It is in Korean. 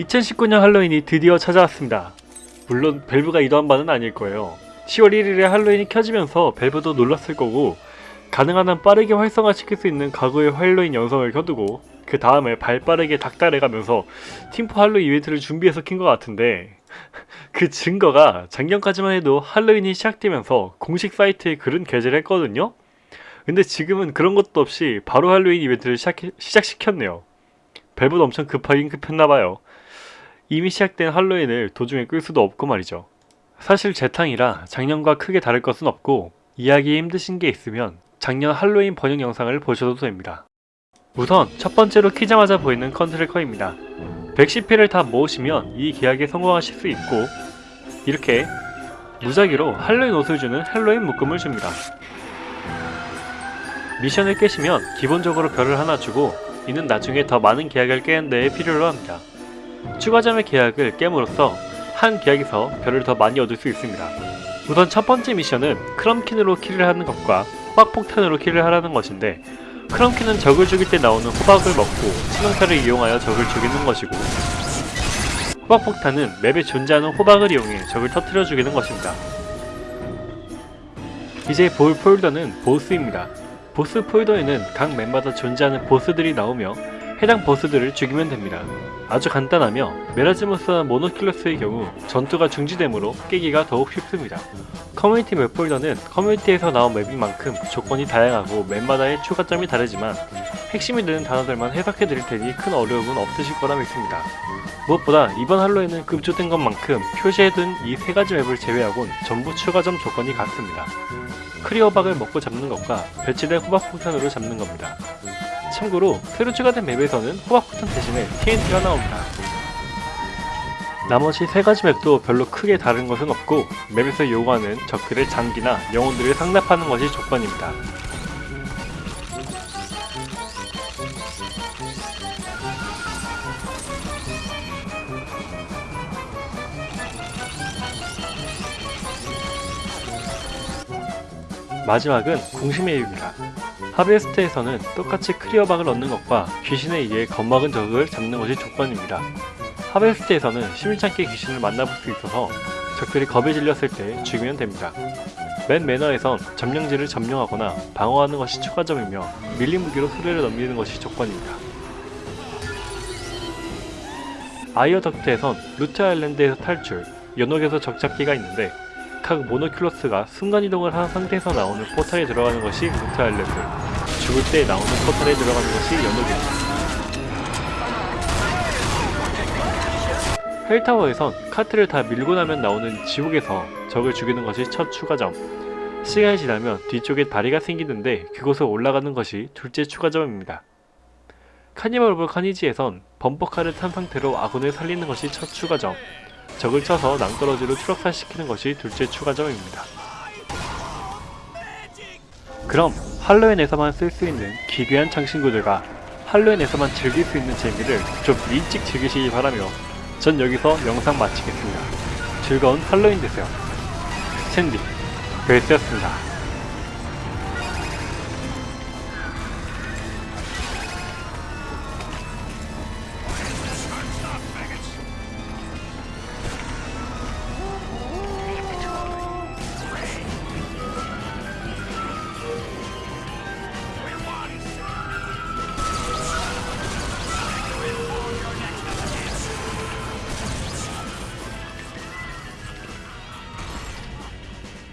2019년 할로윈이 드디어 찾아왔습니다. 물론 밸브가 의도한 바는 아닐 거예요. 10월 1일에 할로윈이 켜지면서 밸브도 놀랐을 거고 가능한 한 빠르게 활성화시킬 수 있는 가구의 할로윈 영상을 켜두고 그 다음에 발 빠르게 닥달해가면서 팀포 할로윈 이벤트를 준비해서 킨 것 같은데 그 증거가 작년까지만 해도 할로윈이 시작되면서 공식 사이트에 글은 게재를 했거든요? 근데 지금은 그런 것도 없이 바로 할로윈 이벤트를 시작, 시작시켰네요. 밸브도 엄청 급하긴 급했나봐요. 이미 시작된 할로윈을 도중에 끌 수도 없고 말이죠. 사실 재탕이라 작년과 크게 다를 것은 없고 이해하기 힘드신 게 있으면 작년 할로윈 번역 영상을 보셔도 됩니다. 우선 첫 번째로 키자마자 보이는 컨트롤커입니다. 110회를 다 모으시면 이 계약에 성공하실 수 있고 이렇게 무작위로 할로윈 옷을 주는 할로윈 묶음을 줍니다. 미션을 깨시면 기본적으로 별을 하나 주고 이는 나중에 더 많은 계약을 깨는 데에 필요로 합니다. 추가점의 계약을 깨므로써 한 계약에서 별을 더 많이 얻을 수 있습니다. 우선 첫 번째 미션은 크럼킨으로 킬을 하는 것과 호박폭탄으로 킬을 하라는 것인데 크럼킨은 적을 죽일 때 나오는 호박을 먹고 치명타를 이용하여 적을 죽이는 것이고 호박폭탄은 맵에 존재하는 호박을 이용해 적을 터뜨려 죽이는 것입니다. 이제 볼 폴더는 보스입니다. 보스 폴더에는 각 맵마다 존재하는 보스들이 나오며 해당 보스들을 죽이면 됩니다. 아주 간단하며 Merasmus와 Monoculus의 경우 전투가 중지되므로 깨기가 더욱 쉽습니다. 커뮤니티 맵 폴더는 커뮤니티에서 나온 맵인 만큼 조건이 다양하고 맵마다의 추가점이 다르지만 핵심이 되는 단어들만 해석해 드릴 테니 큰 어려움은 없으실 거라 믿습니다. 무엇보다 이번 할로윈에는 급조된 것만큼 표시해둔 이 세 가지 맵을 제외하곤 전부 추가점 조건이 같습니다. 크리어박을 먹고 잡는 것과 배치된 호박 폭탄으로 잡는 겁니다. 참고로 새로 추가된 맵에서는 호박폭탄 대신에 TNT가 나옵니다. 나머지 세 가지 맵도 별로 크게 다른 것은 없고 맵에서 요구하는 적들의 장기나 영혼들을 상납하는 것이 조건입니다. 마지막은 공심의 이유입니다. 하베스트에서는 똑같이 크리어박을 얻는 것과 귀신에 의해 겁먹은 적을 잡는 것이 조건입니다. 하베스트에서는 심일찮게 귀신을 만나볼 수 있어서 적들이 겁에 질렸을 때 죽이면 됩니다. 맨 매너에선 점령지를 점령하거나 방어하는 것이 추가점이며 밀린 무기로 수레를 넘기는 것이 조건입니다. 아이어 덕트에선 루트 아일랜드에서 탈출, 연옥에서 적잡기가 있는데 각 Monoculus가 순간이동을 한 상태에서 나오는 포탈에 들어가는 것이 Loot Island, 죽을 때 나오는 포탈에 들어가는 것이 연옥입니다. Helltower에선 카트를 다 밀고 나면 나오는 지옥에서 적을 죽이는 것이 첫 추가점 시간이 지나면 뒤쪽에 다리가 생기는데 그곳에 올라가는 것이 둘째 추가점입니다. Carnival of Carnage에선 범퍼카를 탄 상태로 아군을 살리는 것이 첫 추가점 적을 쳐서 낭떠러지로 추락사시키는 것이 둘째 추가점입니다. 그럼 할로윈에서만 쓸 수 있는 기괴한 창신구들과 할로윈에서만 즐길 수 있는 재미를 좀 일찍 즐기시기 바라며 전 여기서 영상 마치겠습니다. 즐거운 할로윈 되세요. 샌디, 벨스였습니다.